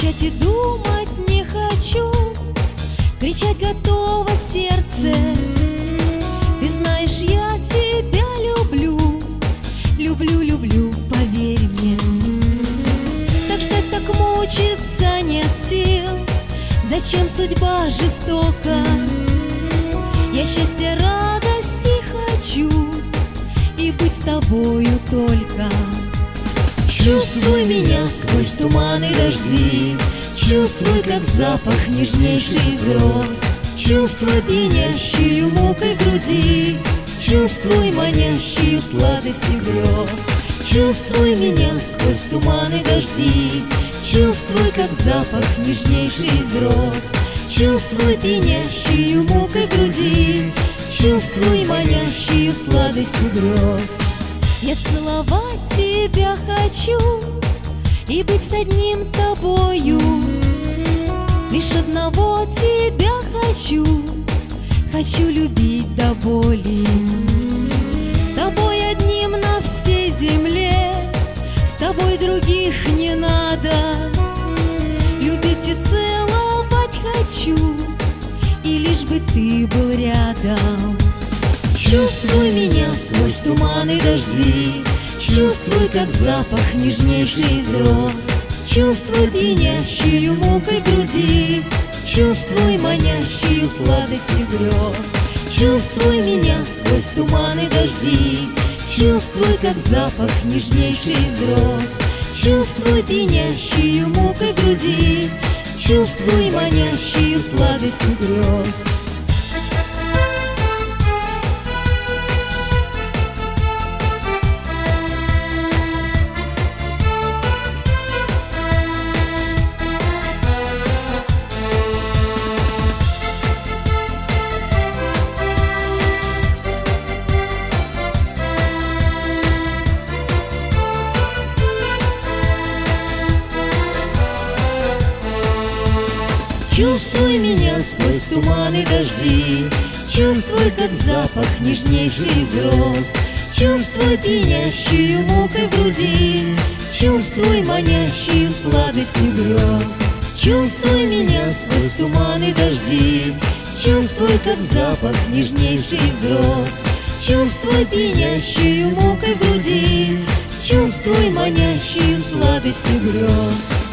Молчать и думать не хочу. Кричать готово сердце. Ты знаешь, я тебя люблю. Люблю, люблю, поверь мне. Так ждать, так мучиться нет сил. Зачем судьба жестока? Я счастья, радости хочу. И быть с тобою только Чувствуй меня сквозь туманы дожди. Чувствуй, как запах нежнейший из роз Чувствуй пьянящую мукой груди. Чувствуй манящую сладостью грез Чувствуй меня сквозь туманы дожди. Чувствуй, как запах нежнейший из роз Чувствуй пьянящую мукой груди. Чувствуй манящую сладостью грез Я целовать тебя хочу И быть с одним тобою. Лишь одного тебя хочу Хочу любить до боли. С тобой одним на всей земле С тобой других не надо. Любить и целовать хочу И лишь бы ты был рядом Чувствуй меня сквозь туманы дожди. Чувствуй, как запах нежнейший из роз. Чувствуй пьянящую мукой груди. Чувствуй манящую сладостью грез. Чувствуй меня сквозь туманы дожди. Чувствуй, как запах нежнейший из роз. Чувствуй пьянящую мукой груди. Чувствуй манящую сладостью грез Чувствуй меня сквозь туманы дожди. Чувствуй, как запах нежнейший из роз Чувствуй пьянящую мукой груди. Чувствуй манящую сладостью грез Чувствуй меня сквозь туманы дожди. Чувствуй, как запах нежнейший из роз Чувствуй пьянящую мукой груди. Чувствуй манящую сладостью грез